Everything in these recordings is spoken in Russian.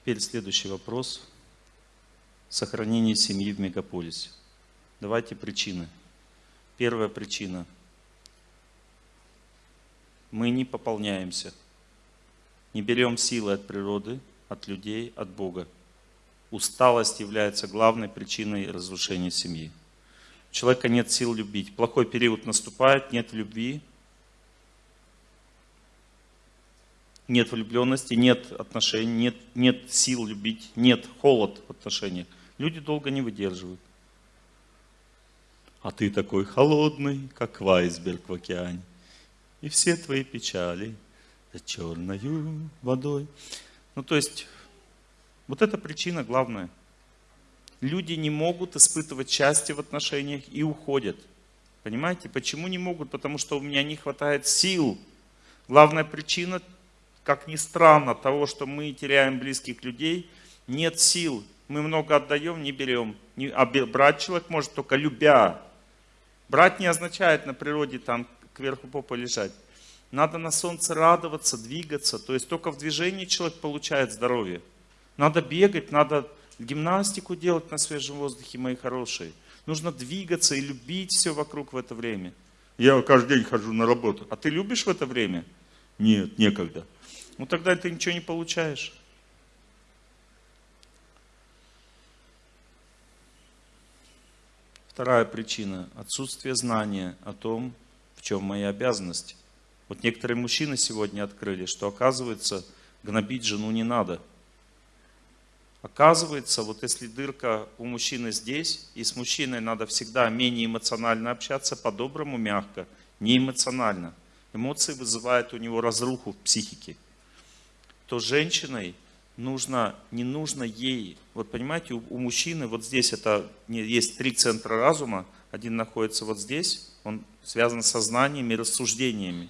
Теперь следующий вопрос. Сохранение семьи в мегаполисе. Давайте причины. Первая причина. Мы не пополняемся. Не берем силы от природы, от людей, от Бога. Усталость является главной причиной разрушения семьи. У человека нет сил любить. Плохой период наступает, нет любви, нет влюбленности, нет отношений, нет, нет сил любить, нет холод в отношениях. Люди долго не выдерживают. А ты такой холодный, как вайсберг в океане. И все твои печали за черною водой. Ну, то есть, вот эта причина главная. Люди не могут испытывать счастье в отношениях и уходят. Понимаете, почему не могут? Потому что у меня не хватает сил. Главная причина как ни странно, того, что мы теряем близких людей, нет сил. Мы много отдаем, не берем. А брать человек может только любя. Брать не означает на природе там кверху попа лежать. Надо на солнце радоваться, двигаться. То есть только в движении человек получает здоровье. Надо бегать, надо гимнастику делать на свежем воздухе, мои хорошие. Нужно двигаться и любить все вокруг в это время. Я каждый день хожу на работу. А ты любишь в это время? Нет, некогда. Ну тогда ты ничего не получаешь. Вторая причина – отсутствие знания о том, в чем мои обязанности. Вот некоторые мужчины сегодня открыли, что оказывается, гнобить жену не надо. Оказывается, вот если дырка у мужчины здесь, и с мужчиной надо всегда менее эмоционально общаться, по-доброму, мягко, не эмоционально. Эмоции вызывают у него разруху в психике то женщиной нужно, не нужно ей, вот понимаете, у, у мужчины вот здесь это, есть три центра разума, один находится вот здесь, он связан с сознанием и рассуждениями.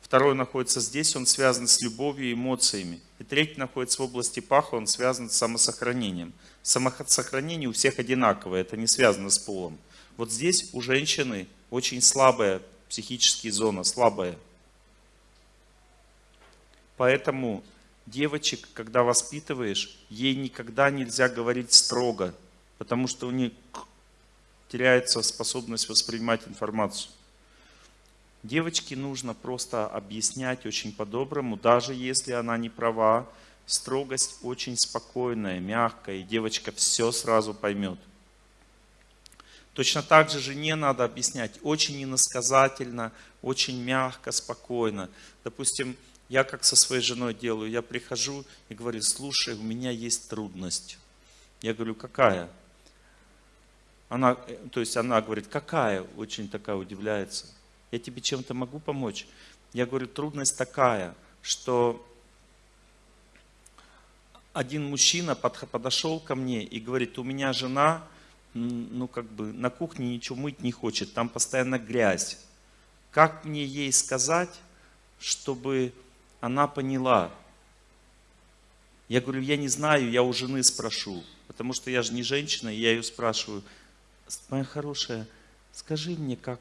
Второй находится здесь, он связан с любовью и эмоциями. И третий находится в области паха, он связан с самосохранением. Самосохранение у всех одинаковое, это не связано с полом. Вот здесь у женщины очень слабая психическая зона, слабая. Поэтому девочек, когда воспитываешь, ей никогда нельзя говорить строго, потому что у них теряется способность воспринимать информацию. Девочке нужно просто объяснять очень по-доброму, даже если она не права. Строгость очень спокойная, мягкая, и девочка все сразу поймет. Точно так же жене надо объяснять очень иносказательно, очень мягко, спокойно. Допустим, я как со своей женой делаю, я прихожу и говорю, слушай, у меня есть трудность. Я говорю, какая? Она, э, то есть она говорит, какая? Очень такая удивляется. Я тебе чем-то могу помочь? Я говорю, трудность такая, что один мужчина подошел ко мне и говорит, у меня жена, ну как бы на кухне ничего мыть не хочет, там постоянно грязь. Как мне ей сказать, чтобы она поняла. Я говорю, я не знаю, я у жены спрошу, потому что я же не женщина, и я ее спрашиваю, моя хорошая, скажи мне, как,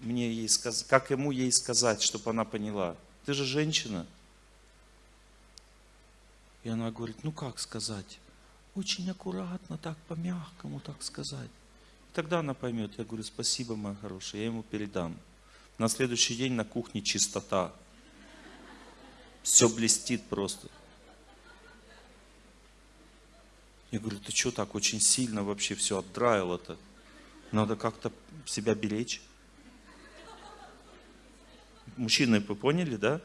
мне ей сказ... как ему ей сказать, чтобы она поняла. Ты же женщина. И она говорит, ну как сказать? Очень аккуратно, так по-мягкому так сказать. И тогда она поймет. Я говорю, спасибо, моя хорошая, я ему передам. На следующий день на кухне чистота. Все блестит просто. Я говорю, ты что так очень сильно вообще все отдраил-то? Надо как-то себя беречь. Мужчины, вы поняли, да?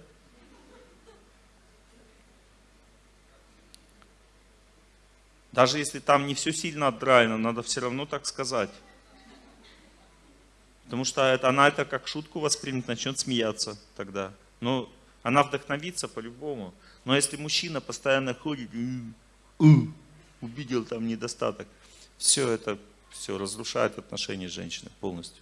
Даже если там не все сильно отдраено, надо все равно так сказать. Потому что это, она это как шутку воспримет, начнет смеяться тогда. Но она вдохновится по-любому. Но если мужчина постоянно ходит, увидел там недостаток, все это все разрушает отношения с женщиной полностью.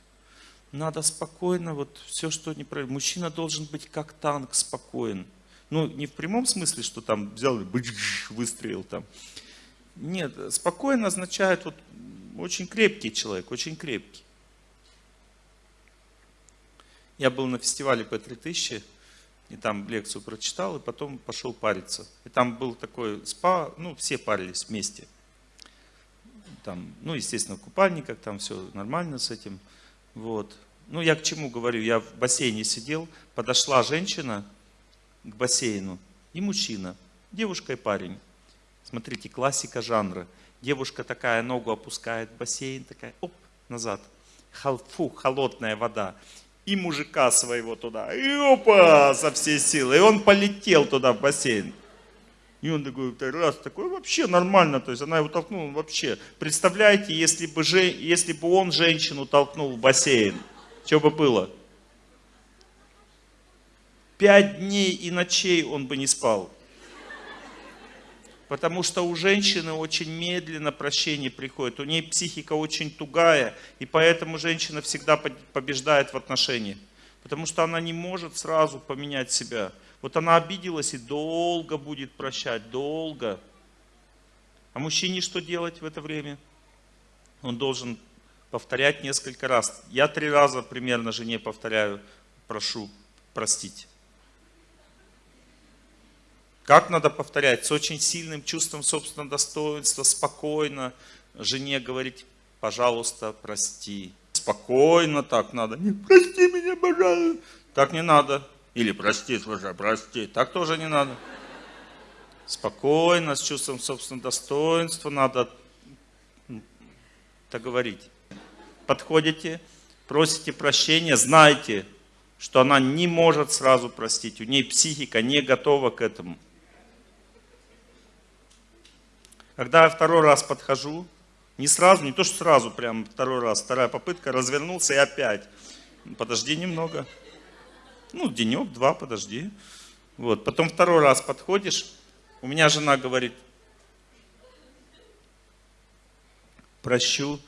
Надо спокойно, вот все, что не неправильно. Мужчина должен быть как танк, спокоен. Ну, не в прямом смысле, что там взял и выстрелил там. Нет, спокойно означает вот очень крепкий человек, очень крепкий. Я был на фестивале по 3000 и там лекцию прочитал, и потом пошел париться. И там был такой спа, ну, все парились вместе. Там, ну, естественно, в купальниках, там все нормально с этим. Вот. Ну, я к чему говорю? Я в бассейне сидел, подошла женщина к бассейну и мужчина, девушка и парень. Смотрите, классика жанра. Девушка такая ногу опускает в бассейн, такая, оп, назад. Фу, холодная вода и мужика своего туда. И опа, со всей силы. И он полетел туда в бассейн. И он такой, раз, такой вообще нормально, то есть она его толкнула вообще. Представляете, если бы, же, если бы он женщину толкнул в бассейн, что бы было? Пять дней и ночей он бы не спал. Потому что у женщины очень медленно прощение приходит. У нее психика очень тугая, и поэтому женщина всегда побеждает в отношениях. Потому что она не может сразу поменять себя. Вот она обиделась и долго будет прощать, долго. А мужчине что делать в это время? Он должен повторять несколько раз. Я три раза примерно жене повторяю, прошу простить. Как надо повторять? С очень сильным чувством собственного достоинства, спокойно жене говорить, пожалуйста, прости. Спокойно так надо. Не прости меня, пожалуйста. Так не надо. Или прости, слушай, прости. Так тоже не надо. Спокойно, с чувством собственного достоинства надо так говорить. Подходите, просите прощения, знайте, что она не может сразу простить. У ней психика не готова к этому. Когда я второй раз подхожу, не сразу, не то что сразу, прям второй раз, вторая попытка, развернулся и опять. Подожди немного. Ну, денек, два, подожди. Вот. Потом второй раз подходишь, у меня жена говорит, прощу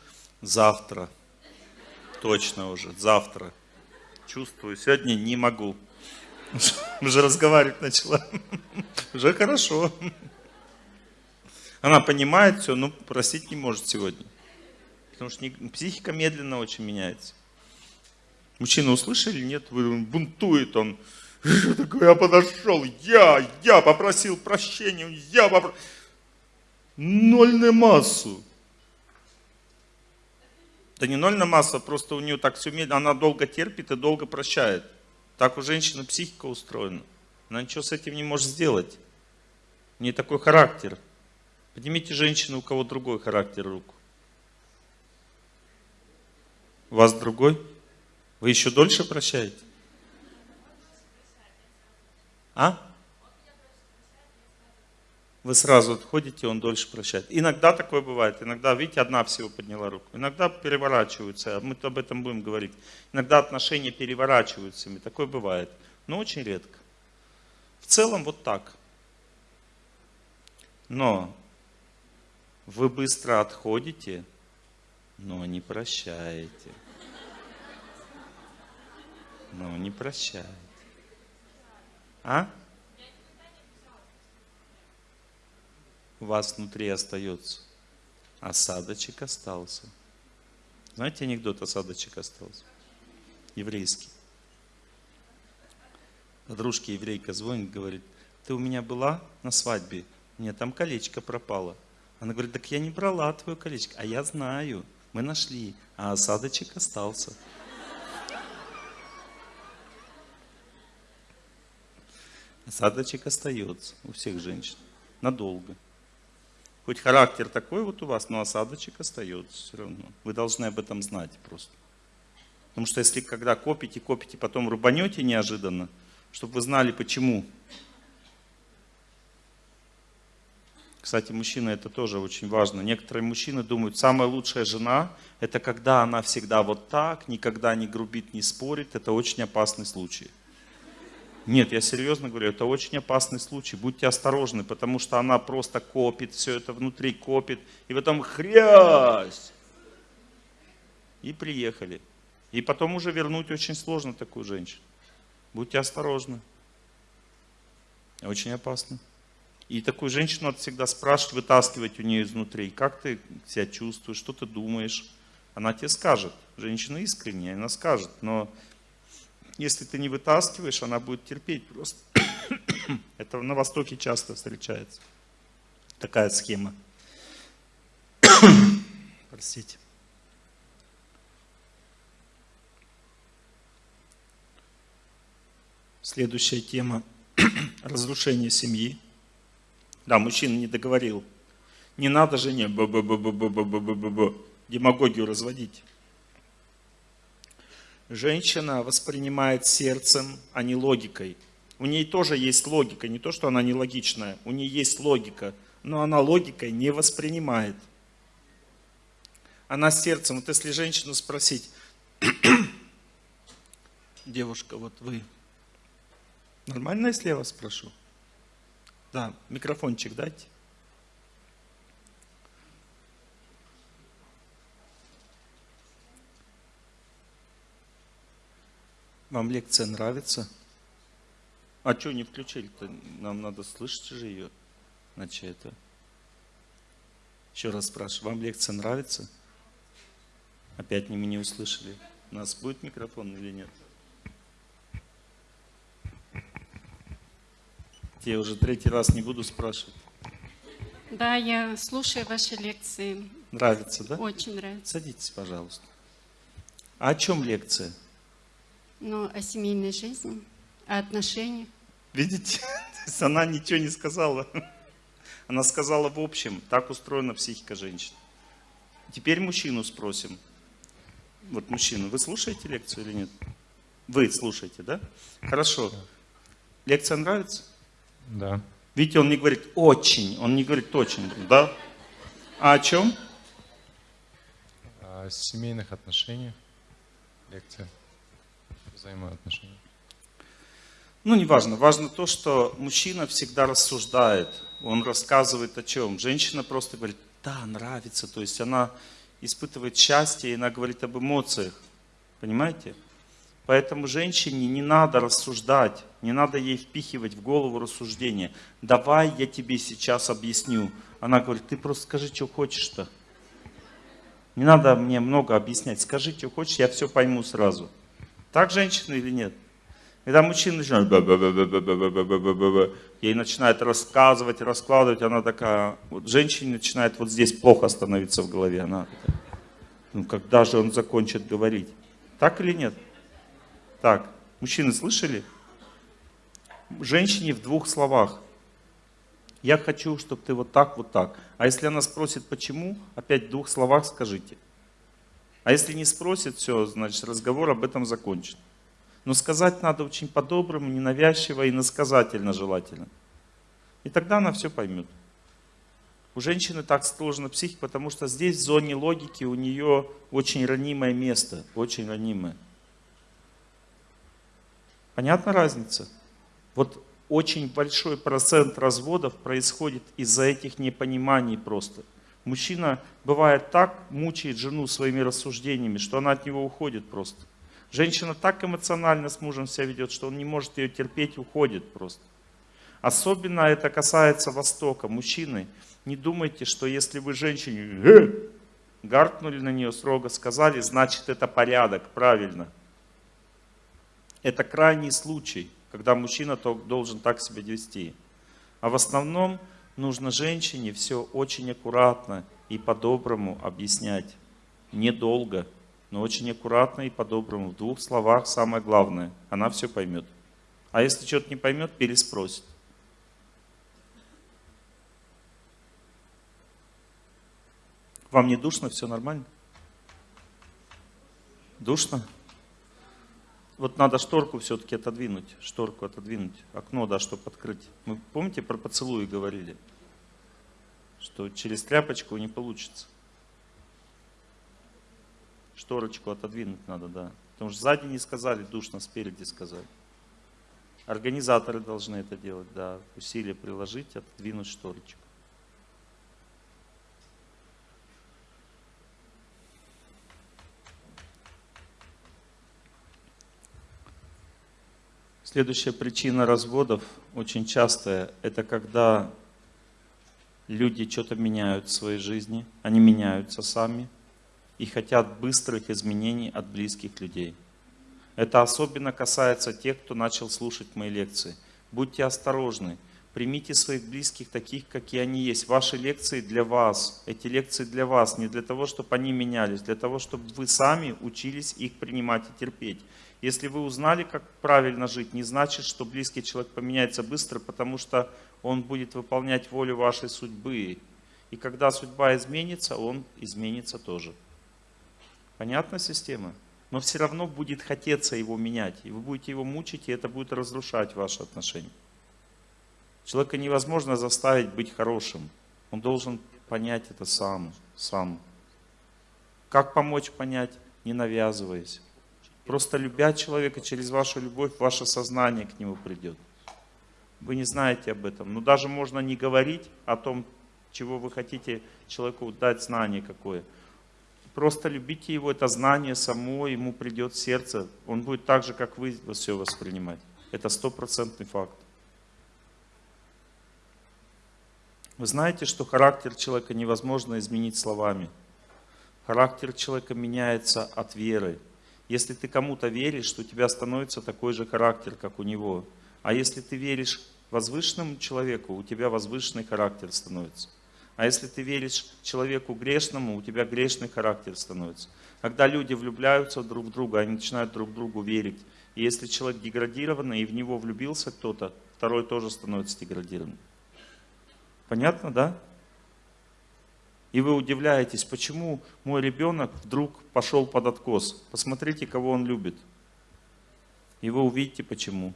завтра. Точно уже, завтра. Чувствую, сегодня не могу. Уже разговаривать начала. Уже хорошо. Она понимает все, но простить не может сегодня. Потому что психика медленно очень меняется. Мужчина услышали? Нет, он бунтует, он такой, я подошел, я, я попросил прощения, я попросил. Ноль на массу. Да не ноль на массу, а просто у нее так все медленно, она долго терпит и долго прощает. Так у женщины психика устроена. Она ничего с этим не может сделать. У нее такой характер. Поднимите женщину, у кого другой характер руку. У вас другой? Вы еще дольше прощаете? А? Вы сразу отходите, он дольше прощает. Иногда такое бывает. Иногда, видите, одна всего подняла руку. Иногда переворачиваются, мы об этом будем говорить. Иногда отношения переворачиваются, такое бывает. Но очень редко. В целом вот так. Но вы быстро отходите, но не прощаете. Но не прощаете. А? У вас внутри остается. Осадочек остался. Знаете анекдот осадочек остался? Еврейский. Подружке еврейка звонит, говорит, ты у меня была на свадьбе, мне там колечко пропало. Она говорит, так я не брала твое колечко. А я знаю, мы нашли, а осадочек остался. Осадочек остается у всех женщин. Надолго. Хоть характер такой вот у вас, но осадочек остается все равно. Вы должны об этом знать просто. Потому что если когда копите, копите, потом рубанете неожиданно, чтобы вы знали почему. Кстати, мужчина это тоже очень важно. Некоторые мужчины думают, самая лучшая жена, это когда она всегда вот так, никогда не грубит, не спорит. Это очень опасный случай. Нет, я серьезно говорю, это очень опасный случай. Будьте осторожны, потому что она просто копит, все это внутри копит, и потом хрясь. И приехали. И потом уже вернуть очень сложно такую женщину. Будьте осторожны. Очень опасно. И такую женщину надо всегда спрашивать, вытаскивать у нее изнутри. Как ты себя чувствуешь, что ты думаешь? Она тебе скажет. Женщина искренняя, она скажет. Но Если ты не вытаскиваешь, она будет терпеть просто. Это на Востоке часто встречается. Такая схема. Простите. Следующая тема – разрушение семьи. Да, мужчина не договорил. Не надо жене б -б -б -б -б -б -б -б -б, демагогию разводить. Женщина воспринимает сердцем, а не логикой. У ней тоже есть логика, не то, что она нелогичная, у нее есть логика, но она логикой не воспринимает. Она сердцем, вот если женщину спросить, девушка, вот вы, нормально, если я вас спрошу? Да, микрофончик дайте. Вам лекция нравится? А что не включили-то? Нам надо слышать же ее. Значит, это... Еще раз спрашиваю, вам лекция нравится? Опять не меня услышали. У нас будет микрофон или нет? Я уже третий раз не буду спрашивать. Да, я слушаю ваши лекции. Нравится, да? Очень нравится. Садитесь, пожалуйста. А о чем лекция? Ну, о семейной жизни, о отношениях. Видите? Она ничего не сказала. Она сказала в общем, так устроена психика женщин. Теперь мужчину спросим. Вот мужчину, вы слушаете лекцию или нет? Вы слушаете, да? Хорошо. Лекция нравится? Да. Видите, он не говорит очень, он не говорит очень, да? А о чем? О семейных отношениях. Лекция взаимоотношений? Ну, не важно. Важно то, что мужчина всегда рассуждает. Он рассказывает о чем. Женщина просто говорит, да, нравится. То есть она испытывает счастье, и она говорит об эмоциях. Понимаете? Поэтому женщине не надо рассуждать, не надо ей впихивать в голову рассуждение. Давай я тебе сейчас объясню. Она говорит, ты просто скажи, что хочешь-то. Не надо мне много объяснять. Скажи, что хочешь, я все пойму сразу. Так женщина или нет? Когда мужчина начинает, ей начинает рассказывать, раскладывать, она такая, вот женщине начинает вот здесь плохо становиться в голове. Она ну когда же он закончит говорить? Так или нет? Так, мужчины слышали? Женщине в двух словах. Я хочу, чтобы ты вот так, вот так. А если она спросит, почему, опять в двух словах скажите. А если не спросит, все, значит разговор об этом закончен. Но сказать надо очень по-доброму, ненавязчиво и насказательно желательно. И тогда она все поймет. У женщины так сложно психика, потому что здесь в зоне логики у нее очень ранимое место, очень ранимое. Понятна разница? Вот очень большой процент разводов происходит из-за этих непониманий просто. Мужчина бывает так мучает жену своими рассуждениями, что она от него уходит просто. Женщина так эмоционально с мужем себя ведет, что он не может ее терпеть, уходит просто. Особенно это касается Востока. Мужчины, не думайте, что если вы женщине э, гаркнули на нее строго, сказали, значит это порядок, правильно. Это крайний случай, когда мужчина должен так себя вести. А в основном нужно женщине все очень аккуратно и по-доброму объяснять. Недолго, но очень аккуратно и по-доброму. В двух словах самое главное. Она все поймет. А если что-то не поймет, переспросит. Вам не душно? Все нормально? Душно? Вот надо шторку все-таки отодвинуть, шторку отодвинуть, окно, да, чтобы открыть. Мы помните про поцелуи говорили? Что через тряпочку не получится. Шторочку отодвинуть надо, да. Потому что сзади не сказали, душно, спереди сказали. Организаторы должны это делать, да. Усилия приложить, отодвинуть шторочку. Следующая причина разводов, очень частая, это когда люди что-то меняют в своей жизни, они меняются сами и хотят быстрых изменений от близких людей. Это особенно касается тех, кто начал слушать мои лекции. Будьте осторожны. Примите своих близких таких, какие они есть. Ваши лекции для вас. Эти лекции для вас. Не для того, чтобы они менялись. Для того, чтобы вы сами учились их принимать и терпеть. Если вы узнали, как правильно жить, не значит, что близкий человек поменяется быстро, потому что он будет выполнять волю вашей судьбы. И когда судьба изменится, он изменится тоже. Понятна система? Но все равно будет хотеться его менять. И вы будете его мучить, и это будет разрушать ваши отношения. Человека невозможно заставить быть хорошим. Он должен понять это сам. сам. Как помочь понять? Не навязываясь. Просто любя человека, через вашу любовь ваше сознание к нему придет. Вы не знаете об этом. Но даже можно не говорить о том, чего вы хотите человеку дать знание какое. Просто любите его, это знание само ему придет в сердце. Он будет так же, как вы все воспринимать. Это стопроцентный факт. Вы знаете, что характер человека невозможно изменить словами. Характер человека меняется от веры. Если ты кому-то веришь, то у тебя становится такой же характер, как у него. А если ты веришь возвышенному человеку, у тебя возвышенный характер становится. А если ты веришь человеку грешному, у тебя грешный характер становится. Когда люди влюбляются друг в друга, они начинают друг другу верить. И если человек деградированный, и в него влюбился кто-то, второй тоже становится деградированным. Понятно, да? И вы удивляетесь, почему мой ребенок вдруг пошел под откос. Посмотрите, кого он любит. И вы увидите, почему.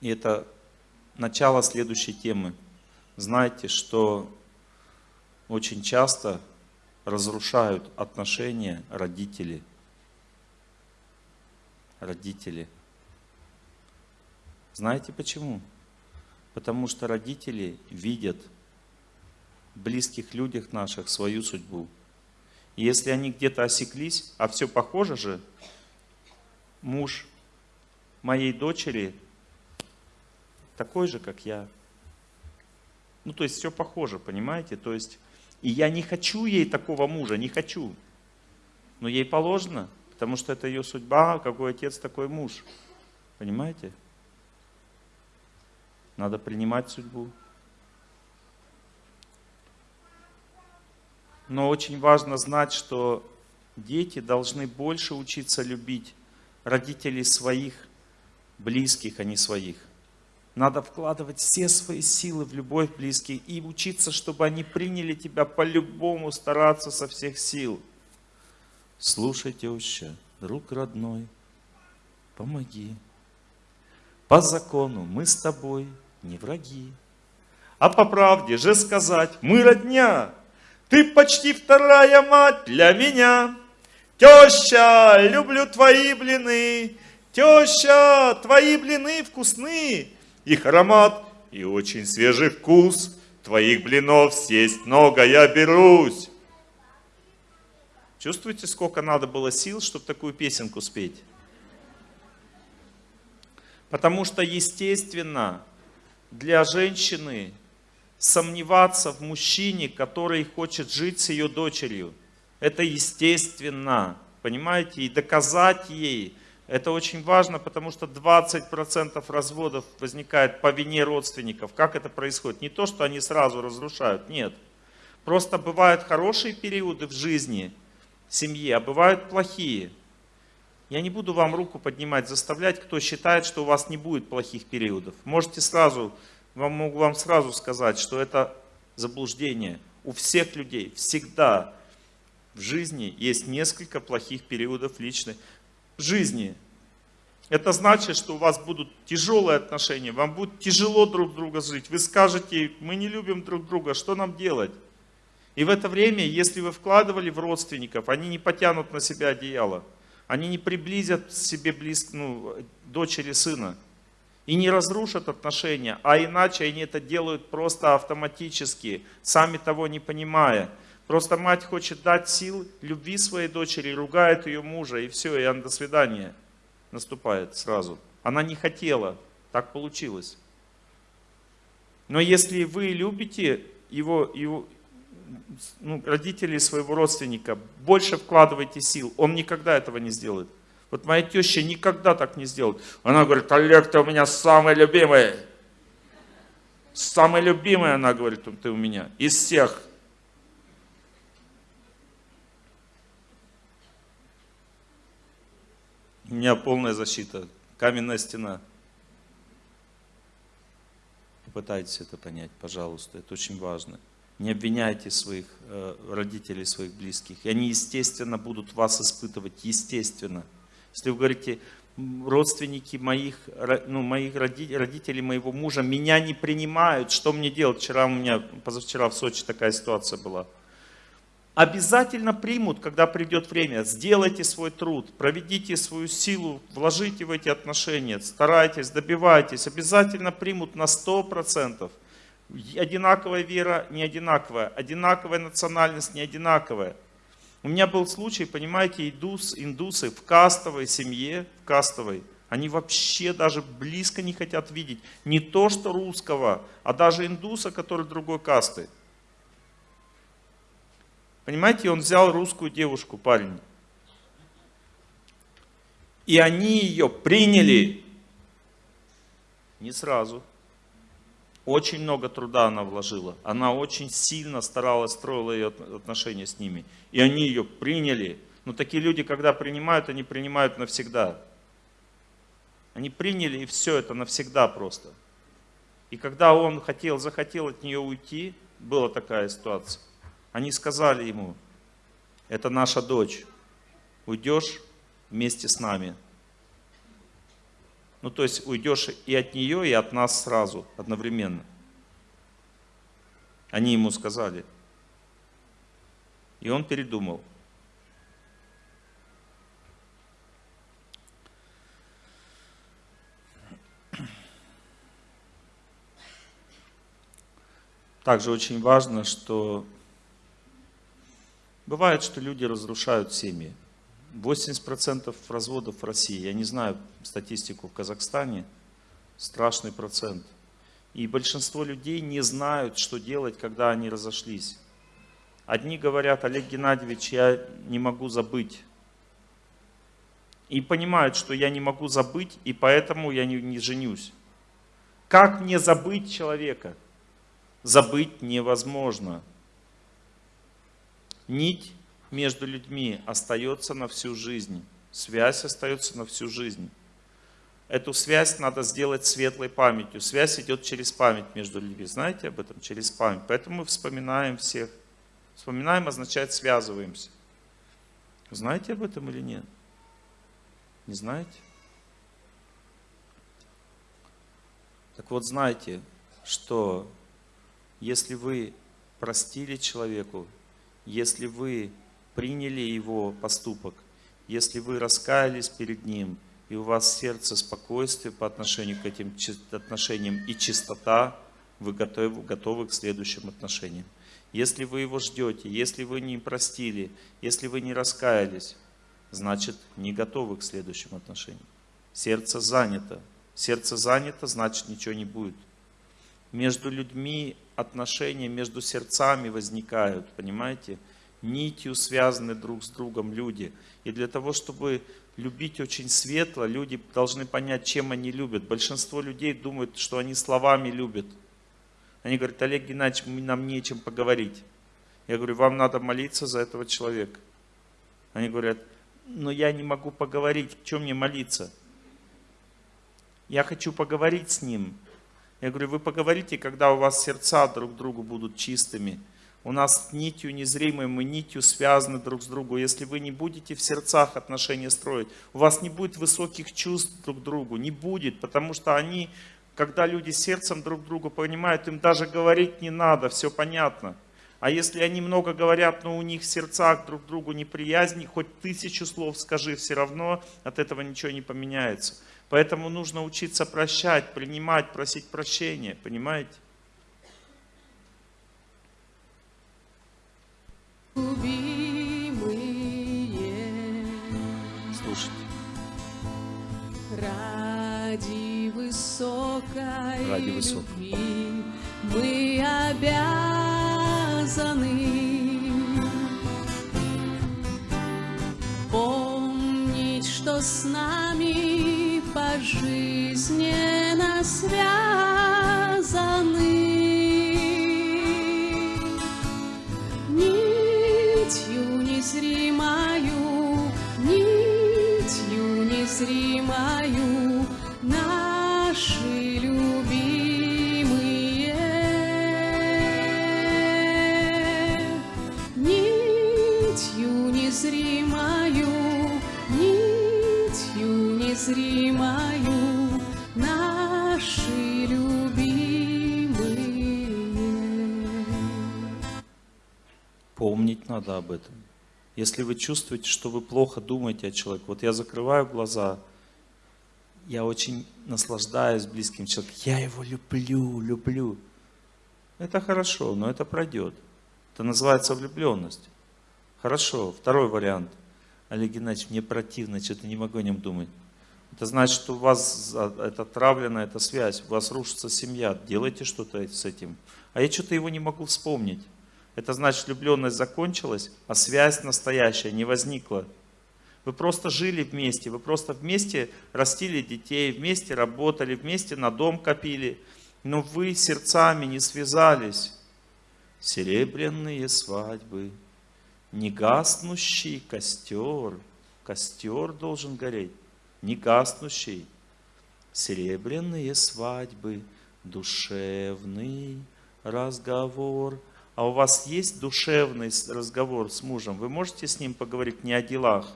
И это начало следующей темы. Знаете, что очень часто разрушают отношения родители. Родители. Знаете почему? Потому что родители видят в близких людях наших свою судьбу. И если они где-то осеклись, а все похоже же, муж моей дочери такой же, как я. Ну, то есть все похоже, понимаете? То есть, и я не хочу ей такого мужа, не хочу. Но ей положено, потому что это ее судьба, какой отец, такой муж. Понимаете? Надо принимать судьбу. Но очень важно знать, что дети должны больше учиться любить родителей своих, близких, а не своих. Надо вкладывать все свои силы в любовь близких и учиться, чтобы они приняли тебя по-любому, стараться со всех сил. Слушай, теща, друг родной, помоги. По закону мы с тобой не враги. А по правде же сказать, мы родня, ты почти вторая мать для меня. Теща, люблю твои блины, теща, твои блины вкусны, их аромат и очень свежий вкус. Твоих блинов съесть много я берусь. Чувствуете, сколько надо было сил, чтобы такую песенку спеть? Потому что, естественно, для женщины сомневаться в мужчине, который хочет жить с ее дочерью. Это естественно, понимаете? И доказать ей, это очень важно, потому что 20% разводов возникает по вине родственников. Как это происходит? Не то, что они сразу разрушают, нет. Просто бывают хорошие периоды в жизни семьи, а бывают плохие. Я не буду вам руку поднимать, заставлять, кто считает, что у вас не будет плохих периодов. Можете сразу, вам могу вам сразу сказать, что это заблуждение. У всех людей всегда в жизни есть несколько плохих периодов личной жизни. Это значит, что у вас будут тяжелые отношения, вам будет тяжело друг друга жить. Вы скажете, мы не любим друг друга, что нам делать? И в это время, если вы вкладывали в родственников, они не потянут на себя одеяло. Они не приблизят себе близко, ну, дочери сына. И не разрушат отношения, а иначе они это делают просто автоматически, сами того не понимая. Просто мать хочет дать сил любви своей дочери, ругает ее мужа, и все, и она до свидания наступает сразу. Она не хотела, так получилось. Но если вы любите его, его ну, родителей своего родственника, больше вкладывайте сил. Он никогда этого не сделает. Вот моя теща никогда так не сделает. Она говорит, Олег, ты у меня самый любимый. Самый любимый, она говорит, ты у меня, из всех. У меня полная защита, каменная стена. Попытайтесь это понять, пожалуйста, это очень важно. Не обвиняйте своих э, родителей, своих близких. И они, естественно, будут вас испытывать, естественно. Если вы говорите, родственники моих, ну, моих родителей, моего мужа меня не принимают, что мне делать? Вчера у меня, позавчера в Сочи такая ситуация была. Обязательно примут, когда придет время. Сделайте свой труд, проведите свою силу, вложите в эти отношения, старайтесь, добивайтесь. Обязательно примут на 100%. Одинаковая вера, не одинаковая. Одинаковая национальность, не одинаковая. У меня был случай, понимаете, индус, индусы в кастовой семье, в кастовой, они вообще даже близко не хотят видеть не то, что русского, а даже индуса, который другой касты. Понимаете, он взял русскую девушку, парень. И они ее приняли не сразу. Очень много труда она вложила. Она очень сильно старалась, строила ее отношения с ними. И они ее приняли. Но такие люди, когда принимают, они принимают навсегда. Они приняли, и все это навсегда просто. И когда он хотел, захотел от нее уйти, была такая ситуация. Они сказали ему, это наша дочь, уйдешь вместе с нами. Ну, то есть уйдешь и от нее, и от нас сразу, одновременно. Они ему сказали. И он передумал. Также очень важно, что бывает, что люди разрушают семьи. 80% разводов в России, я не знаю статистику в Казахстане, страшный процент. И большинство людей не знают, что делать, когда они разошлись. Одни говорят, Олег Геннадьевич, я не могу забыть. И понимают, что я не могу забыть, и поэтому я не, не женюсь. Как мне забыть человека? Забыть невозможно. Нить между людьми остается на всю жизнь. Связь остается на всю жизнь. Эту связь надо сделать светлой памятью. Связь идет через память между людьми. Знаете об этом? Через память. Поэтому мы вспоминаем всех. Вспоминаем означает связываемся. Знаете об этом или нет? Не знаете? Так вот, знайте, что если вы простили человеку, если вы приняли его поступок, если вы раскаялись перед ним, и у вас сердце спокойствие по отношению к этим отношениям и чистота, вы готовы, готовы к следующим отношениям. Если вы его ждете, если вы не простили, если вы не раскаялись, значит не готовы к следующим отношениям. Сердце занято. Сердце занято, значит ничего не будет. Между людьми отношения, между сердцами возникают, понимаете? Нитью связаны друг с другом люди. И для того, чтобы любить очень светло, люди должны понять, чем они любят. Большинство людей думают, что они словами любят. Они говорят, Олег Геннадьевич, нам нечем поговорить. Я говорю, вам надо молиться за этого человека. Они говорят, но я не могу поговорить, чем мне молиться? Я хочу поговорить с ним. Я говорю, вы поговорите, когда у вас сердца друг другу будут чистыми, у нас нитью незримой, мы нитью связаны друг с другом. Если вы не будете в сердцах отношения строить, у вас не будет высоких чувств друг к другу, не будет, потому что они, когда люди сердцем друг другу понимают, им даже говорить не надо, все понятно. А если они много говорят, но у них в сердцах друг другу неприязни, хоть тысячу слов скажи, все равно от этого ничего не поменяется. Поэтому нужно учиться прощать, принимать, просить прощения, понимаете? Слушайте. Ради высокой, Ради высокой. любви мы обязаны. Помнить, что с нами пожизненно Об этом. Если вы чувствуете, что вы плохо думаете о человеке, вот я закрываю глаза, я очень наслаждаюсь близким человеком, я его люблю, люблю. Это хорошо, но это пройдет. Это называется влюбленность. Хорошо, второй вариант. Олег Геннадьевич, мне противно, что-то не могу о нем думать. Это значит, что у вас это травлена эта связь, у вас рушится семья. Делайте что-то с этим. А я что-то его не могу вспомнить. Это значит, влюбленность закончилась, а связь настоящая не возникла. Вы просто жили вместе, вы просто вместе растили детей, вместе работали, вместе на дом копили, но вы сердцами не связались. Серебряные свадьбы, негаснущий костер, костер должен гореть, негаснущий. Серебряные свадьбы, душевный разговор. А у вас есть душевный разговор с мужем? Вы можете с ним поговорить не о делах,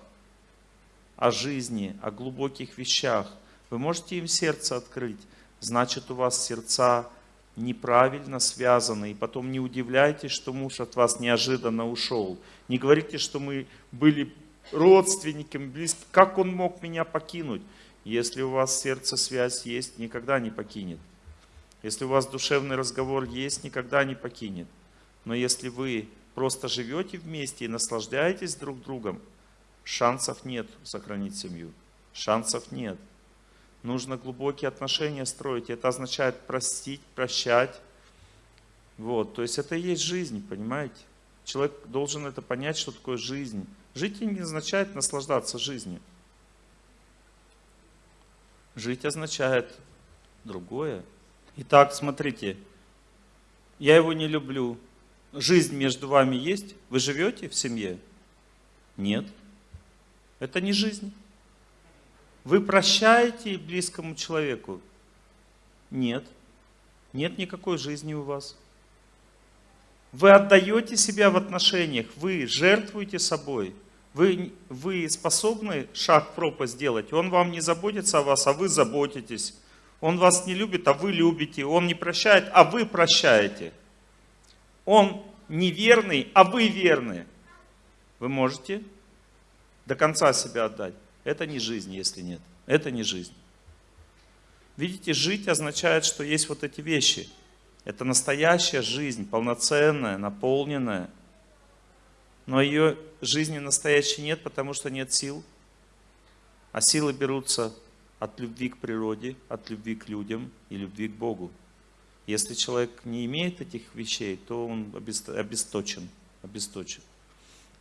о жизни, о глубоких вещах. Вы можете им сердце открыть. Значит, у вас сердца неправильно связаны. И потом не удивляйтесь, что муж от вас неожиданно ушел. Не говорите, что мы были родственниками, близкими. Как он мог меня покинуть? Если у вас сердце связь есть, никогда не покинет. Если у вас душевный разговор есть, никогда не покинет. Но если вы просто живете вместе и наслаждаетесь друг другом, шансов нет сохранить семью. Шансов нет. Нужно глубокие отношения строить. Это означает простить, прощать. Вот, то есть это и есть жизнь, понимаете? Человек должен это понять, что такое жизнь. Жить не означает наслаждаться жизнью. Жить означает другое. Итак, смотрите, я его не люблю. Жизнь между вами есть? Вы живете в семье? Нет. Это не жизнь. Вы прощаете близкому человеку? Нет. Нет никакой жизни у вас. Вы отдаете себя в отношениях, вы жертвуете собой. Вы, вы способны шаг в пропасть сделать. Он вам не заботится о вас, а вы заботитесь. Он вас не любит, а вы любите. Он не прощает, а вы прощаете. Он неверный, а вы верны. Вы можете до конца себя отдать. Это не жизнь, если нет. Это не жизнь. Видите, жить означает, что есть вот эти вещи. Это настоящая жизнь, полноценная, наполненная. Но ее жизни настоящей нет, потому что нет сил. А силы берутся от любви к природе, от любви к людям и любви к Богу. Если человек не имеет этих вещей, то он обест- обесточен. обесточен.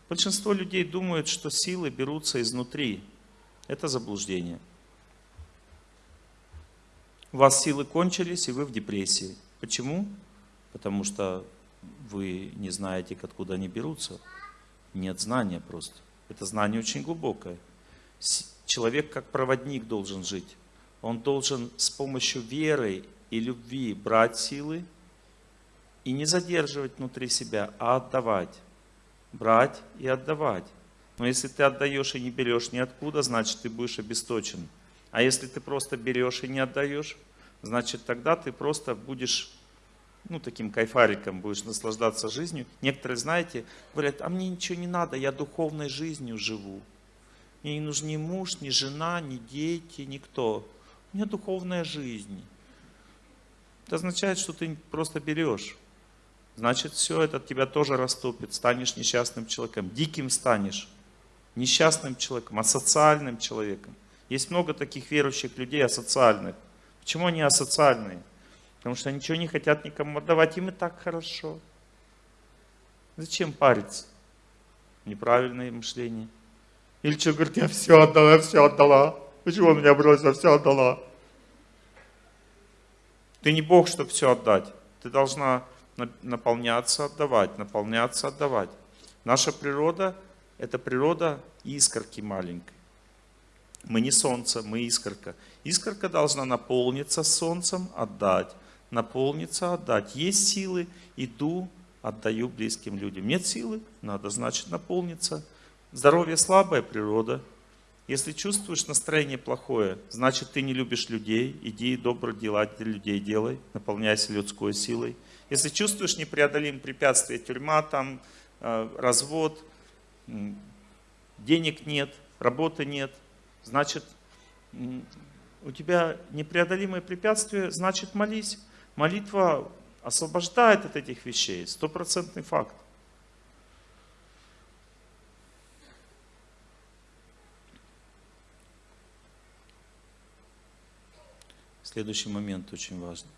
Большинство людей думают, что силы берутся изнутри. Это заблуждение. У вас силы кончились, и вы в депрессии. Почему? Потому что вы не знаете, откуда они берутся. Нет знания просто. Это знание очень глубокое. Человек как проводник должен жить. Он должен с помощью веры и любви брать силы и не задерживать внутри себя, а отдавать. Брать и отдавать. Но если ты отдаешь и не берешь ниоткуда, значит ты будешь обесточен. А если ты просто берешь и не отдаешь, значит тогда ты просто будешь ну, таким кайфариком, будешь наслаждаться жизнью. Некоторые, знаете, говорят, а мне ничего не надо, я духовной жизнью живу. Мне не нужен ни муж, ни жена, ни дети, никто. У меня духовная жизнь. Это означает, что ты просто берешь. Значит, все это тебя тоже растопит. Станешь несчастным человеком. Диким станешь. Несчастным человеком, асоциальным человеком. Есть много таких верующих людей асоциальных. Почему они асоциальные? Потому что ничего не хотят никому отдавать. Им и так хорошо. Зачем париться? Неправильное мышление. Или что, говорит, я все отдала, я все отдала. Почему он меня бросил, все отдала? Ты не Бог, чтобы все отдать. Ты должна наполняться, отдавать, наполняться, отдавать. Наша природа – это природа искорки маленькой. Мы не солнце, мы искорка. Искорка должна наполниться солнцем, отдать. Наполниться, отдать. Есть силы, иду, отдаю близким людям. Нет силы, надо, значит, наполниться. Здоровье слабая природа. Если чувствуешь настроение плохое, значит, ты не любишь людей. Иди добро дела для людей делай, наполняйся людской силой. Если чувствуешь непреодолимые препятствия, тюрьма, там, э, развод, денег нет, работы нет, значит, у тебя непреодолимое препятствие, значит молись. Молитва освобождает от этих вещей, стопроцентный факт. Следующий момент очень важный.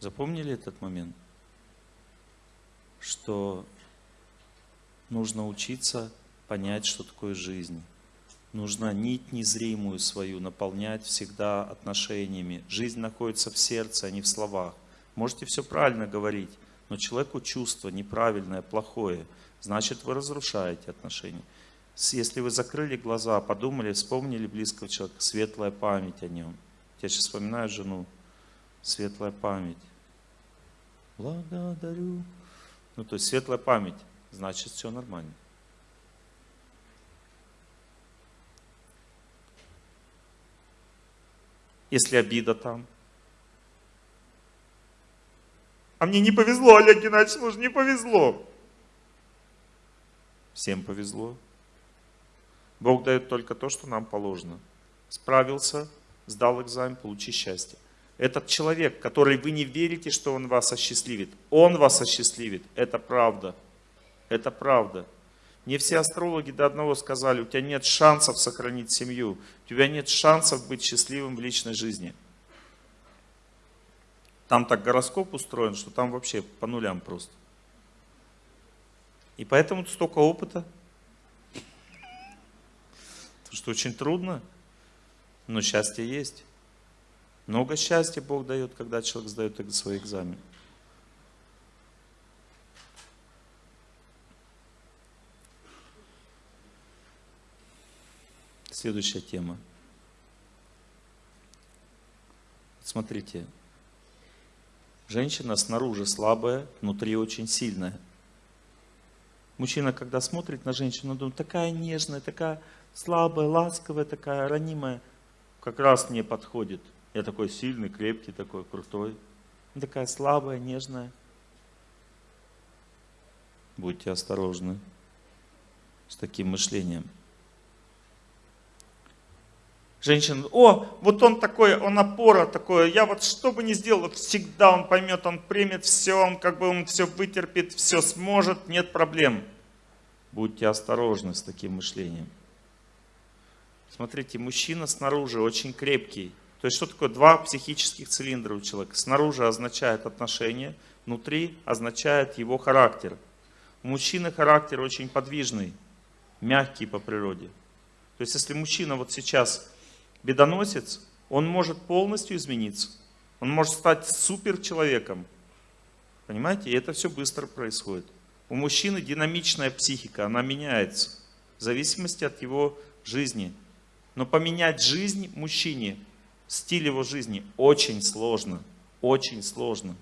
Запомнили этот момент? Что нужно учиться понять, что такое жизнь. Нужно нить незримую свою наполнять всегда отношениями. Жизнь находится в сердце, а не в словах. Можете все правильно говорить, но человеку чувство неправильное, плохое, значит вы разрушаете отношения. Если вы закрыли глаза, подумали, вспомнили близкого человека, светлая память о нем. Я сейчас вспоминаю жену, светлая память. Благодарю. Ну, то есть светлая память, значит все нормально. если обида там. А мне не повезло, Олег Геннадьевич, слушай, не повезло. Всем повезло. Бог дает только то, что нам положено. Справился, сдал экзамен, получи счастье. Этот человек, который вы не верите, что он вас осчастливит, он вас осчастливит. Это правда. Это правда. Мне все астрологи до одного сказали, у тебя нет шансов сохранить семью, у тебя нет шансов быть счастливым в личной жизни. Там так гороскоп устроен, что там вообще по нулям просто. И поэтому столько опыта. Потому что очень трудно, но счастье есть. Много счастья Бог дает, когда человек сдает свой экзамен. Следующая тема. Смотрите, женщина снаружи слабая, внутри очень сильная. Мужчина, когда смотрит на женщину, думает, такая нежная, такая слабая, ласковая, такая ранимая. Как раз мне подходит. Я такой сильный, крепкий, такой крутой. Такая слабая, нежная. Будьте осторожны с таким мышлением. Женщина, о, вот он такой, он опора такой, я вот что бы ни сделал, всегда он поймет, он примет все, он как бы он все вытерпит, все сможет, нет проблем. Будьте осторожны с таким мышлением. Смотрите, мужчина снаружи очень крепкий. То есть что такое два психических цилиндра у человека? Снаружи означает отношение, внутри означает его характер. У мужчины характер очень подвижный, мягкий по природе. То есть если мужчина вот сейчас бедоносец, он может полностью измениться. Он может стать супер человеком. Понимаете? И это все быстро происходит. У мужчины динамичная психика, она меняется в зависимости от его жизни. Но поменять жизнь мужчине, стиль его жизни очень сложно. Очень сложно.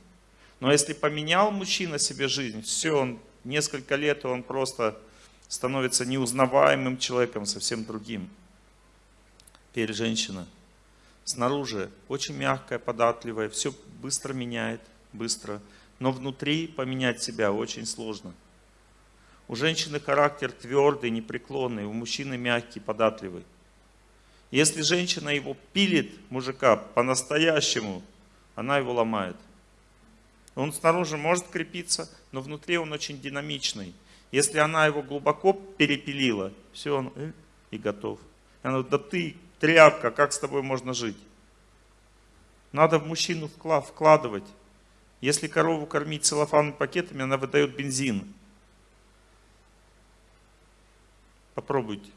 Но если поменял мужчина себе жизнь, все, он несколько лет, он просто становится неузнаваемым человеком, совсем другим. Теперь женщина снаружи очень мягкая, податливая, все быстро меняет, быстро. Но внутри поменять себя очень сложно. У женщины характер твердый, непреклонный, у мужчины мягкий, податливый. Если женщина его пилит, мужика, по-настоящему, она его ломает. Он снаружи может крепиться, но внутри он очень динамичный. Если она его глубоко перепилила, все, он э, и готов. Она говорит, да ты тряпка, как с тобой можно жить? Надо в мужчину вкладывать. Если корову кормить целлофанными пакетами, она выдает бензин. Попробуйте.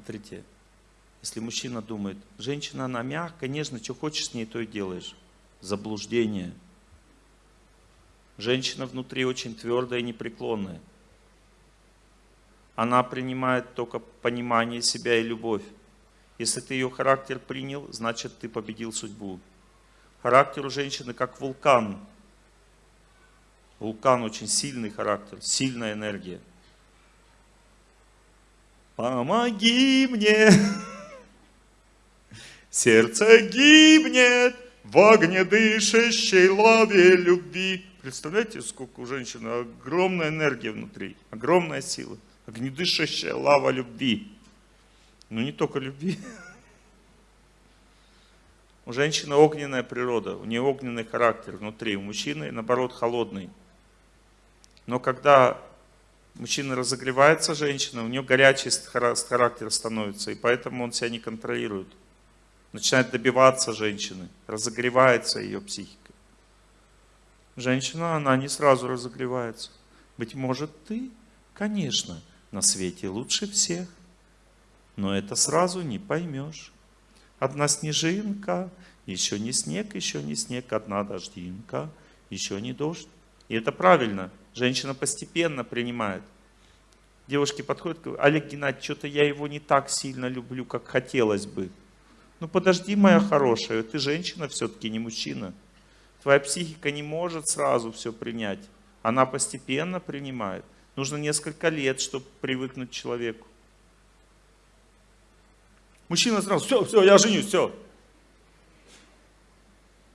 Смотрите, если мужчина думает, женщина, она мягкая, нежно, что хочешь с ней, то и делаешь. Заблуждение. Женщина внутри очень твердая и непреклонная. Она принимает только понимание себя и любовь. Если ты ее характер принял, значит ты победил судьбу. Характер у женщины как вулкан. Вулкан очень сильный характер, сильная энергия. Помоги мне, сердце гибнет в огнедышащей лаве любви. Представляете, сколько у женщины огромная энергия внутри, огромная сила, огнедышащая лава любви. Ну не только любви. У женщины огненная природа, у нее огненный характер внутри, у мужчины наоборот холодный. Но когда мужчина разогревается, женщина, у нее горячий характер становится, и поэтому он себя не контролирует. Начинает добиваться женщины, разогревается ее психика. Женщина, она не сразу разогревается. Быть может, ты, конечно, на свете лучше всех, но это сразу не поймешь. Одна снежинка, еще не снег, еще не снег, одна дождинка, еще не дождь. И это правильно. Женщина постепенно принимает. Девушки подходят, говорят, Олег Геннадьевич, что-то я его не так сильно люблю, как хотелось бы. Ну подожди, моя хорошая, ты женщина все-таки, не мужчина. Твоя психика не может сразу все принять. Она постепенно принимает. Нужно несколько лет, чтобы привыкнуть к человеку. Мужчина сразу, все, все, я женюсь, все.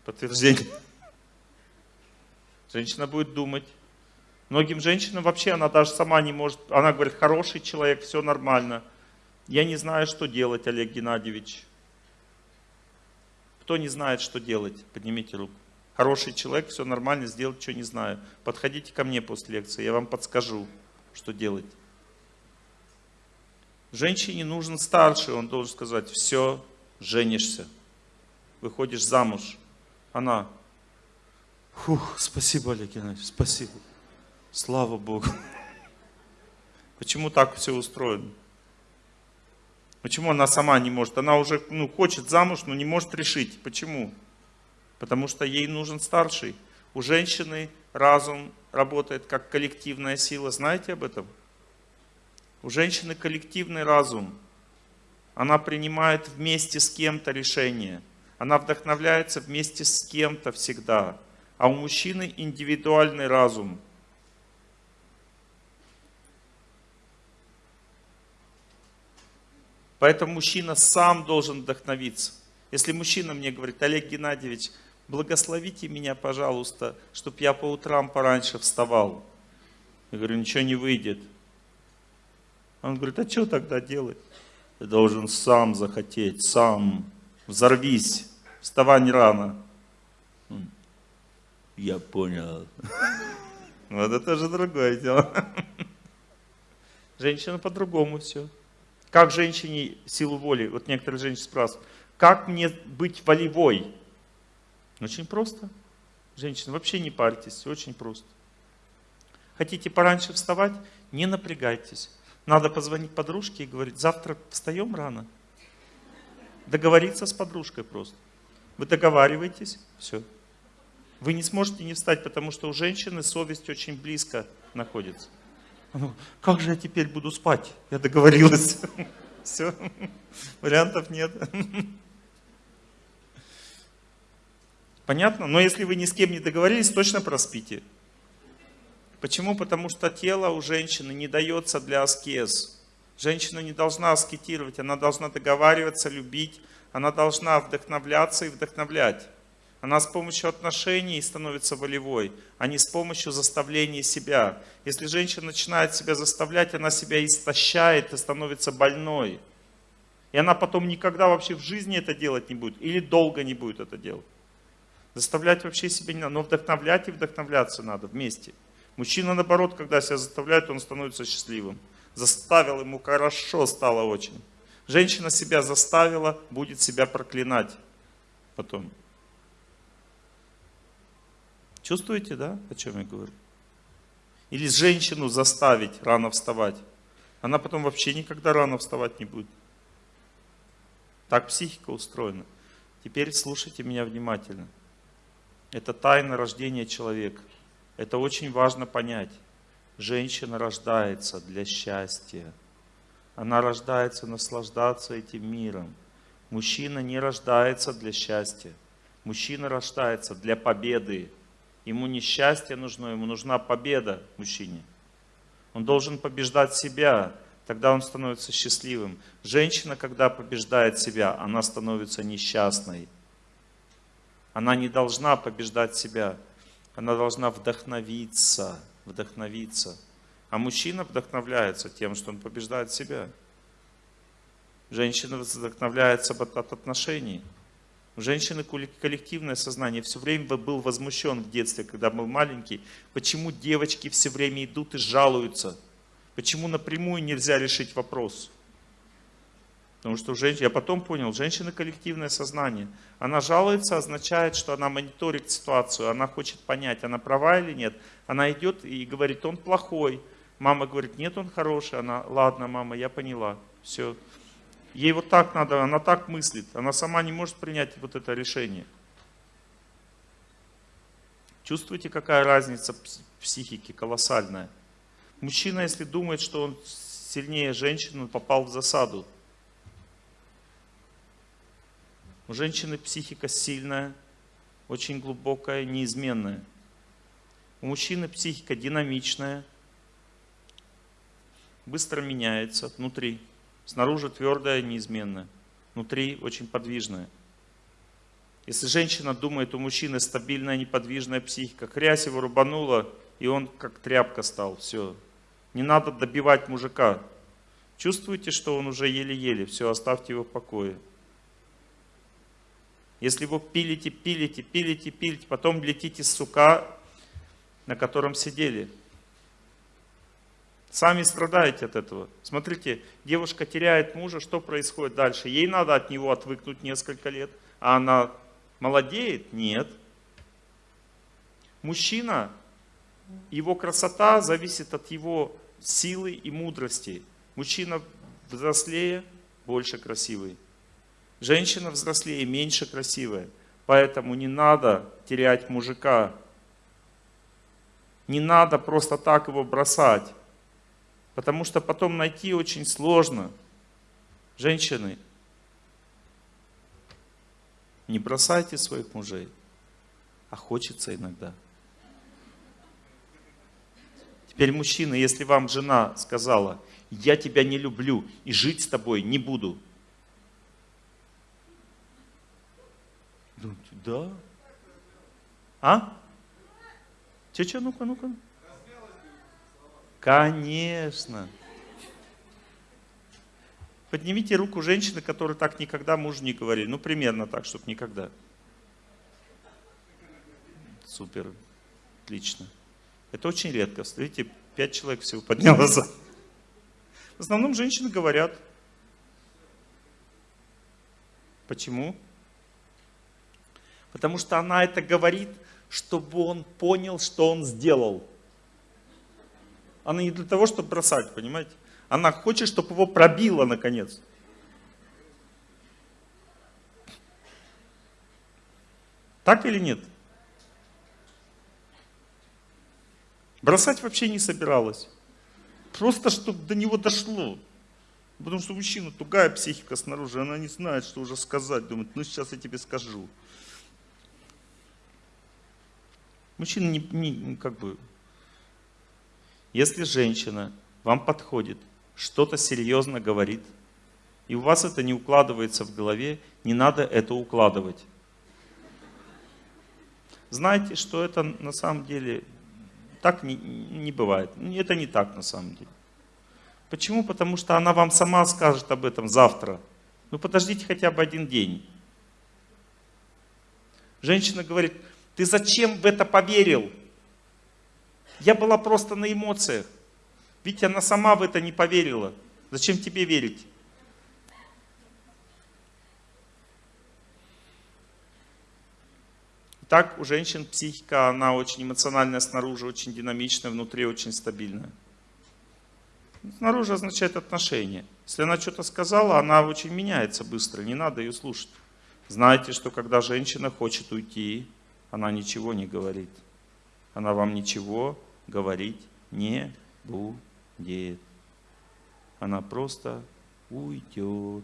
Подтверждение. Женщина будет думать. Многим женщинам вообще она даже сама не может, она говорит, хороший человек, все нормально. Я не знаю, что делать, Олег Геннадьевич. Кто не знает, что делать, поднимите руку. Хороший человек, все нормально, сделать что не знаю. Подходите ко мне после лекции, я вам подскажу, что делать. Женщине нужен старший, он должен сказать, все, женишься, выходишь замуж. Она, фух, спасибо, Олег Геннадьевич, спасибо. Слава Богу. Почему так все устроено? Почему она сама не может? Она уже ну, хочет замуж, но не может решить. Почему? Потому что ей нужен старший. У женщины разум работает как коллективная сила. Знаете об этом? У женщины коллективный разум. Она принимает вместе с кем-то решение. Она вдохновляется вместе с кем-то всегда. А у мужчины индивидуальный разум. Поэтому мужчина сам должен вдохновиться. Если мужчина мне говорит, Олег Геннадьевич, благословите меня, пожалуйста, чтобы я по утрам пораньше вставал. Я говорю, ничего не выйдет. Он говорит, а что тогда делать? Ты должен сам захотеть, сам. Взорвись, вставай рано. Я понял. Вот это же другое дело. Женщина по-другому все. Как женщине силу воли? Вот некоторые женщины спрашивают, как мне быть волевой? Очень просто. Женщина, вообще не парьтесь, очень просто. Хотите пораньше вставать? Не напрягайтесь. Надо позвонить подружке и говорить, завтра встаем рано. Договориться с подружкой просто. Вы договариваетесь, все. Вы не сможете не встать, потому что у женщины совесть очень близко находится. Ну, как же я теперь буду спать? Я договорилась. Все, вариантов нет. Понятно? Но если вы ни с кем не договорились, точно проспите. Почему? Потому что тело у женщины не дается для аскез. Женщина не должна аскетировать, она должна договариваться, любить, она должна вдохновляться и вдохновлять. Она с помощью отношений становится волевой, а не с помощью заставления себя. Если женщина начинает себя заставлять, она себя истощает и становится больной. И она потом никогда вообще в жизни это делать не будет, или долго не будет это делать. Заставлять вообще себя не надо, но вдохновлять и вдохновляться надо вместе. Мужчина, наоборот, когда себя заставляет, он становится счастливым. Заставил, ему хорошо стало очень. Женщина себя заставила, будет себя проклинать потом. Чувствуете, да, о чем я говорю? Или женщину заставить рано вставать. Она потом вообще никогда рано вставать не будет. Так психика устроена. Теперь слушайте меня внимательно. Это тайна рождения человека. Это очень важно понять. Женщина рождается для счастья. Она рождается наслаждаться этим миром. Мужчина не рождается для счастья. Мужчина рождается для победы. Ему не счастье нужно, ему нужна победа мужчине. Он должен побеждать себя, тогда он становится счастливым. Женщина, когда побеждает себя, она становится несчастной. Она не должна побеждать себя, она должна вдохновиться, вдохновиться. А мужчина вдохновляется тем, что он побеждает себя. Женщина вдохновляется от отношений. У женщины коллективное сознание. Все время был возмущен в детстве, когда был маленький. Почему девочки все время идут и жалуются? Почему напрямую нельзя решить вопрос? Потому что у женщин, я потом понял, женщина коллективное сознание. Она жалуется, означает, что она мониторит ситуацию, она хочет понять, она права или нет. Она идет и говорит, он плохой. Мама говорит, нет, он хороший. Она, ладно, мама, я поняла. Все. Ей вот так надо, она так мыслит. Она сама не может принять вот это решение. Чувствуете, какая разница психики колоссальная? Мужчина, если думает, что он сильнее женщины, он попал в засаду. У женщины психика сильная, очень глубокая, неизменная. У мужчины психика динамичная, быстро меняется внутри. Снаружи твердая, неизменная. Внутри очень подвижная. Если женщина думает, у мужчины стабильная, неподвижная психика, хрясь его рубанула, и он как тряпка стал. Все. Не надо добивать мужика. Чувствуете, что он уже еле-еле. Все, оставьте его в покое. Если вы пилите, пилите, пилите, пилите, потом летите с сука, на котором сидели. Сами страдаете от этого. Смотрите, девушка теряет мужа, что происходит дальше? Ей надо от него отвыкнуть несколько лет, а она молодеет? Нет. Мужчина, его красота зависит от его силы и мудрости. Мужчина взрослее, больше красивый. Женщина взрослее, меньше красивая. Поэтому не надо терять мужика. Не надо просто так его бросать. Потому что потом найти очень сложно. Женщины, не бросайте своих мужей, а хочется иногда. Теперь мужчина, если вам жена сказала, я тебя не люблю и жить с тобой не буду. Да? А? Че-че, ну-ка, ну-ка. Конечно. Поднимите руку женщины, которые так никогда мужу не говорили. Ну, примерно так, чтобы никогда. Супер. Отлично. Это очень редко. Смотрите, пять человек всего поднялось. В основном женщины говорят. Почему? Потому что она это говорит, чтобы он понял, что он сделал. Она не для того, чтобы бросать, понимаете? Она хочет, чтобы его пробило наконец. Так или нет? Бросать вообще не собиралась. Просто, чтобы до него дошло. Потому что мужчина тугая психика снаружи, она не знает, что уже сказать. Думает, ну сейчас я тебе скажу. Мужчина не, не как бы если женщина вам подходит, что-то серьезно говорит, и у вас это не укладывается в голове, не надо это укладывать. Знаете, что это на самом деле так не, не бывает. Это не так на самом деле. Почему? Потому что она вам сама скажет об этом завтра. Ну подождите хотя бы один день. Женщина говорит, ты зачем в это поверил? Я была просто на эмоциях. Ведь она сама в это не поверила. Зачем тебе верить? Так у женщин психика, она очень эмоциональная снаружи, очень динамичная, внутри очень стабильная. Снаружи означает отношения. Если она что-то сказала, она очень меняется быстро, не надо ее слушать. Знаете, что когда женщина хочет уйти, она ничего не говорит. Она вам ничего говорить не будет. Она просто уйдет.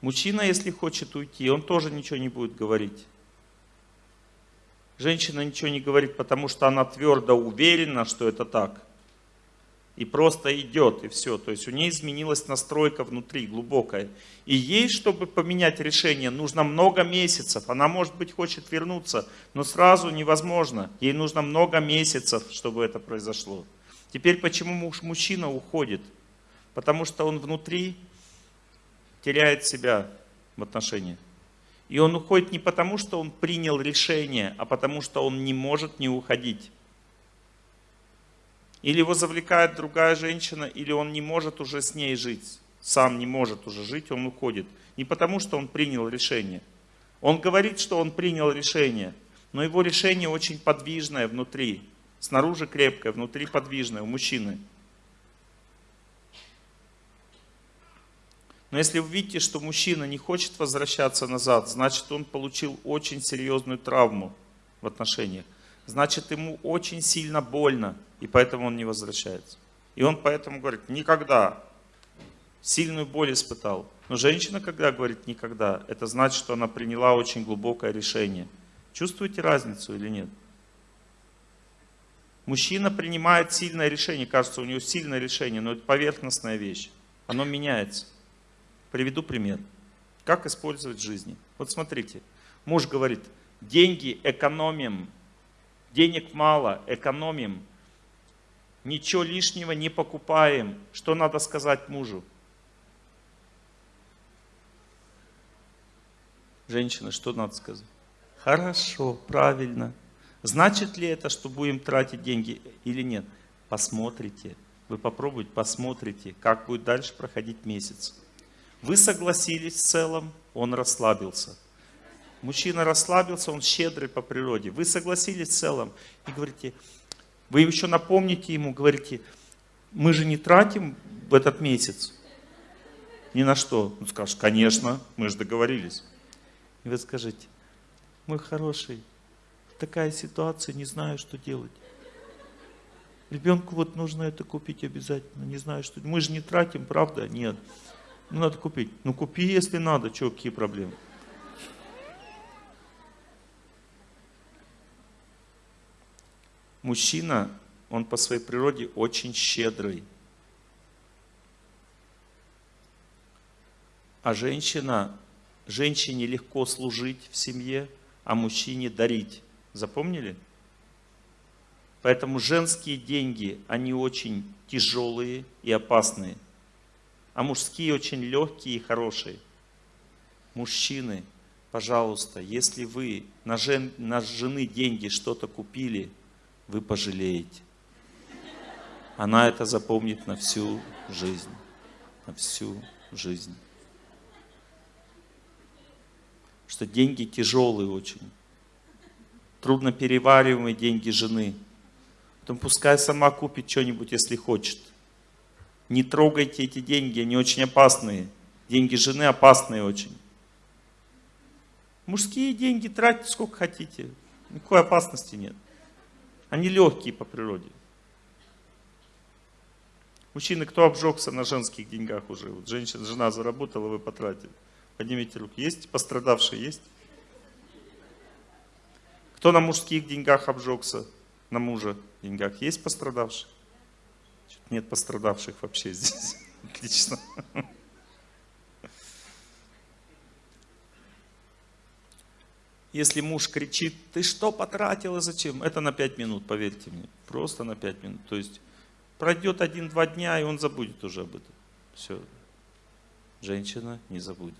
Мужчина, если хочет уйти, он тоже ничего не будет говорить. Женщина ничего не говорит, потому что она твердо уверена, что это так. И просто идет, и все. То есть у нее изменилась настройка внутри, глубокая. И ей, чтобы поменять решение, нужно много месяцев. Она, может быть, хочет вернуться, но сразу невозможно. Ей нужно много месяцев, чтобы это произошло. Теперь почему муж, мужчина уходит? Потому что он внутри теряет себя в отношениях. И он уходит не потому, что он принял решение, а потому, что он не может не уходить. Или его завлекает другая женщина, или он не может уже с ней жить. Сам не может уже жить, он уходит. Не потому, что он принял решение. Он говорит, что он принял решение, но его решение очень подвижное внутри. Снаружи крепкое, внутри подвижное у мужчины. Но если вы видите, что мужчина не хочет возвращаться назад, значит он получил очень серьезную травму в отношениях. Значит ему очень сильно больно, и поэтому он не возвращается. И он поэтому говорит, никогда. Сильную боль испытал. Но женщина, когда говорит никогда, это значит, что она приняла очень глубокое решение. Чувствуете разницу или нет? Мужчина принимает сильное решение, кажется, у него сильное решение, но это поверхностная вещь. Оно меняется. Приведу пример. Как использовать в жизни. Вот смотрите, муж говорит, деньги экономим, денег мало, экономим, ничего лишнего не покупаем. Что надо сказать мужу? Женщина, что надо сказать? Хорошо, правильно. Значит ли это, что будем тратить деньги или нет? Посмотрите. Вы попробуйте, посмотрите, как будет дальше проходить месяц. Вы согласились в целом, он расслабился. Мужчина расслабился, он щедрый по природе. Вы согласились в целом и говорите, вы еще напомните ему, говорите, мы же не тратим в этот месяц ни на что. Он скажет, конечно, мы же договорились. И вы скажете, мой хороший, такая ситуация, не знаю, что делать. Ребенку вот нужно это купить обязательно, не знаю, что. Мы же не тратим, правда? Нет. Ну, надо купить. Ну, купи, если надо. Что, какие проблемы? Мужчина, он по своей природе очень щедрый. А женщина, женщине легко служить в семье, а мужчине дарить. Запомнили? Поэтому женские деньги, они очень тяжелые и опасные а мужские очень легкие и хорошие. Мужчины, пожалуйста, если вы на, жен, на жены деньги что-то купили, вы пожалеете. Она это запомнит на всю жизнь. На всю жизнь. Что деньги тяжелые очень. Трудно перевариваемые деньги жены. Потом пускай сама купит что-нибудь, если хочет. Не трогайте эти деньги, они очень опасные. Деньги жены опасные очень. Мужские деньги тратьте сколько хотите. Никакой опасности нет. Они легкие по природе. Мужчины, кто обжегся на женских деньгах уже? Вот женщина, жена заработала, вы потратили. Поднимите руки. Есть пострадавшие? Есть? Кто на мужских деньгах обжегся? На мужа деньгах? Есть пострадавшие? Нет пострадавших вообще здесь. Отлично. Если муж кричит, ты что потратила, зачем? Это на 5 минут, поверьте мне. Просто на 5 минут. То есть пройдет один-два дня, и он забудет уже об этом. Все. Женщина не забудет.